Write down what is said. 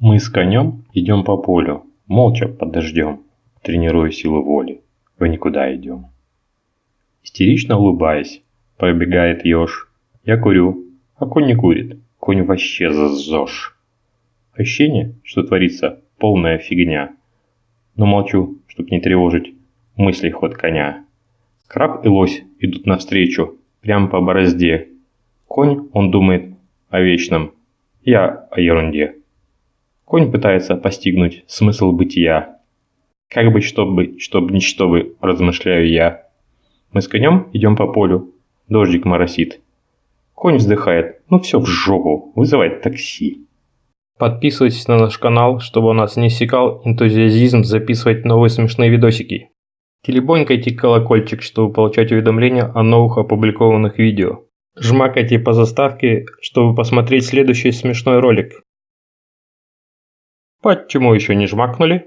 Мы с конем идем по полю, молча под дождем, тренируя силу воли, в никуда идем. Истерично улыбаясь, пробегает еж. Я курю, а конь не курит, конь вообще зазжешь. Ощущение, что творится полная фигня. Но молчу, чтоб не тревожить мысли ход коня. Краб и лось идут навстречу, прямо по борозде. Конь, он думает о вечном, я о ерунде. Конь пытается постигнуть смысл бытия. Как быть, чтобы, чтоб ничто бы, размышляю я. Мы с конем идем по полю, дождик моросит. Конь вздыхает, ну все в жопу, вызывает такси. Подписывайтесь на наш канал, чтобы у нас не секал энтузиазизм записывать новые смешные видосики. Телебонькайте колокольчик, чтобы получать уведомления о новых опубликованных видео. Жмакайте по заставке, чтобы посмотреть следующий смешной ролик. Почему еще не жмакнули?